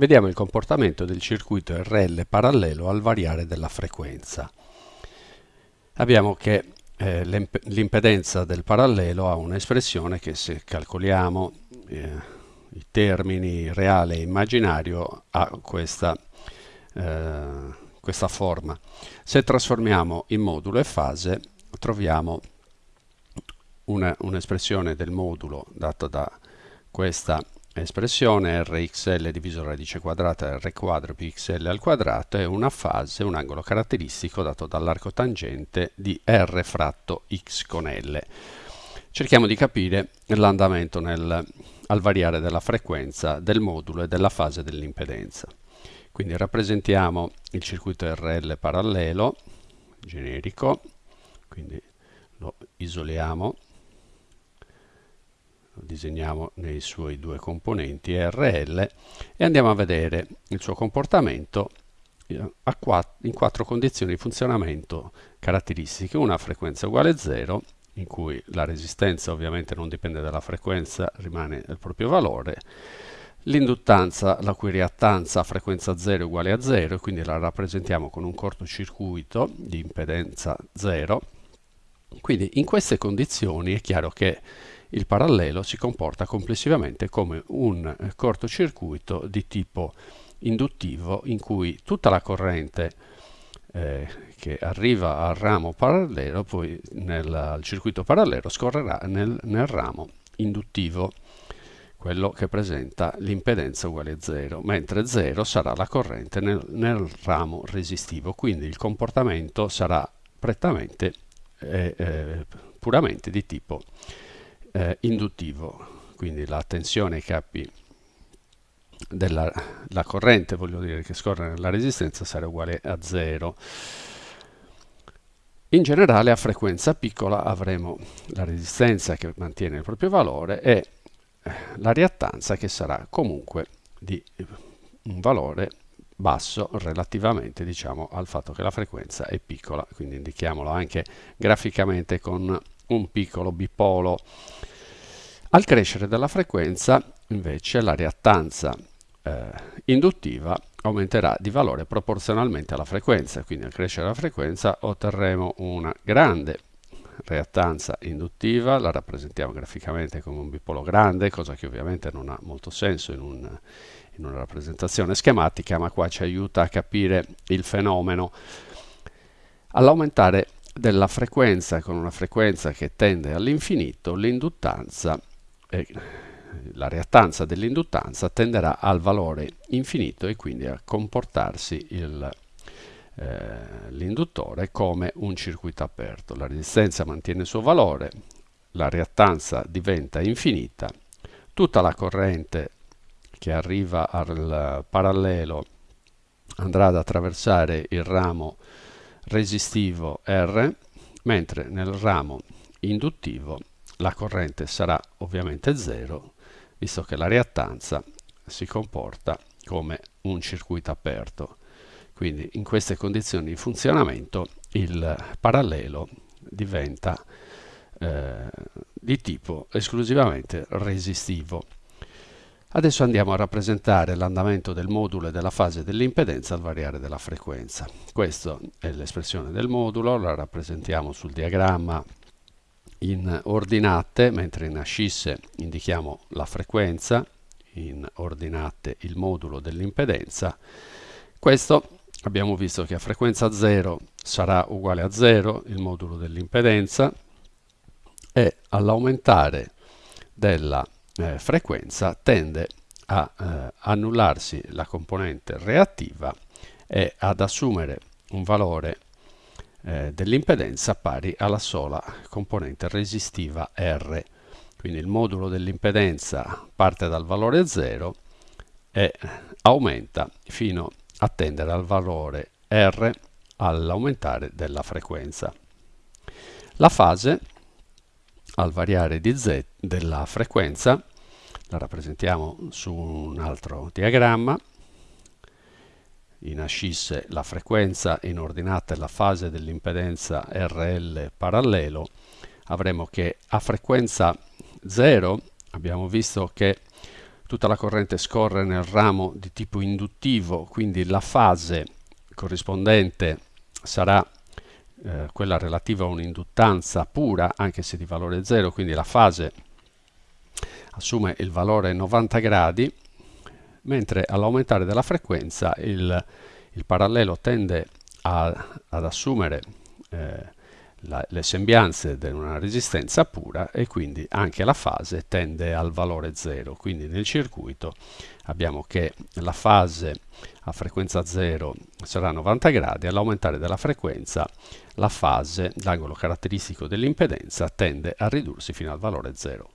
vediamo il comportamento del circuito RL parallelo al variare della frequenza. Abbiamo che eh, l'impedenza del parallelo ha un'espressione che se calcoliamo eh, i termini reale e immaginario ha questa, eh, questa forma. Se trasformiamo in modulo e fase troviamo un'espressione un del modulo data da questa espressione rxl diviso radice quadrata r quadro più xl al quadrato è una fase, un angolo caratteristico dato dall'arco tangente di r fratto x con l. Cerchiamo di capire l'andamento al variare della frequenza del modulo e della fase dell'impedenza. Quindi rappresentiamo il circuito RL parallelo, generico, quindi lo isoliamo disegniamo nei suoi due componenti RL e andiamo a vedere il suo comportamento eh, in quattro condizioni di funzionamento caratteristiche, una frequenza uguale a 0, in cui la resistenza ovviamente non dipende dalla frequenza, rimane il proprio valore, l'induttanza la cui reattanza a frequenza 0 è uguale a 0, quindi la rappresentiamo con un cortocircuito di impedenza 0, quindi in queste condizioni è chiaro che il parallelo si comporta complessivamente come un eh, cortocircuito di tipo induttivo in cui tutta la corrente eh, che arriva al ramo parallelo poi nel circuito parallelo scorrerà nel, nel ramo induttivo quello che presenta l'impedenza uguale a 0, mentre 0 sarà la corrente nel, nel, ramo resistivo, quindi il comportamento sarà prettamente eh, eh, puramente di tipo eh, induttivo, quindi la tensione ai capi della la corrente, voglio dire, che scorre nella resistenza sarà uguale a 0. In generale a frequenza piccola avremo la resistenza che mantiene il proprio valore e eh, la reattanza che sarà comunque di un valore basso relativamente diciamo, al fatto che la frequenza è piccola, quindi indichiamolo anche graficamente con un piccolo bipolo. Al crescere della frequenza invece la reattanza eh, induttiva aumenterà di valore proporzionalmente alla frequenza, quindi al crescere della frequenza otterremo una grande reattanza induttiva, la rappresentiamo graficamente come un bipolo grande, cosa che ovviamente non ha molto senso in, un, in una rappresentazione schematica, ma qua ci aiuta a capire il fenomeno. All'aumentare della frequenza con una frequenza che tende all'infinito, l'induttanza, eh, la reattanza dell'induttanza tenderà al valore infinito e quindi a comportarsi eh, l'induttore come un circuito aperto. La resistenza mantiene il suo valore, la reattanza diventa infinita, tutta la corrente che arriva al parallelo andrà ad attraversare il ramo resistivo R, mentre nel ramo induttivo la corrente sarà ovviamente 0, visto che la reattanza si comporta come un circuito aperto. Quindi in queste condizioni di funzionamento il parallelo diventa eh, di tipo esclusivamente resistivo. Adesso andiamo a rappresentare l'andamento del modulo e della fase dell'impedenza al variare della frequenza. Questa è l'espressione del modulo, la rappresentiamo sul diagramma in ordinate, mentre in ascisse indichiamo la frequenza, in ordinate il modulo dell'impedenza. Questo abbiamo visto che a frequenza 0 sarà uguale a 0 il modulo dell'impedenza e all'aumentare della eh, frequenza tende a eh, annullarsi la componente reattiva e ad assumere un valore eh, dell'impedenza pari alla sola componente resistiva R. Quindi il modulo dell'impedenza parte dal valore 0 e aumenta fino a tendere al valore R all'aumentare della frequenza. La fase al variare di z della frequenza la rappresentiamo su un altro diagramma. In ascisse la frequenza in ordinate la fase dell'impedenza RL parallelo avremo che a frequenza 0 abbiamo visto che tutta la corrente scorre nel ramo di tipo induttivo, quindi la fase corrispondente sarà eh, quella relativa a un'induttanza pura, anche se di valore 0, quindi la fase assume il valore 90 gradi, mentre all'aumentare della frequenza il, il parallelo tende a, ad assumere eh, la, le sembianze di una resistenza pura e quindi anche la fase tende al valore 0. Quindi nel circuito abbiamo che la fase a frequenza 0 sarà 90 gradi, all'aumentare della frequenza la fase, l'angolo caratteristico dell'impedenza, tende a ridursi fino al valore 0.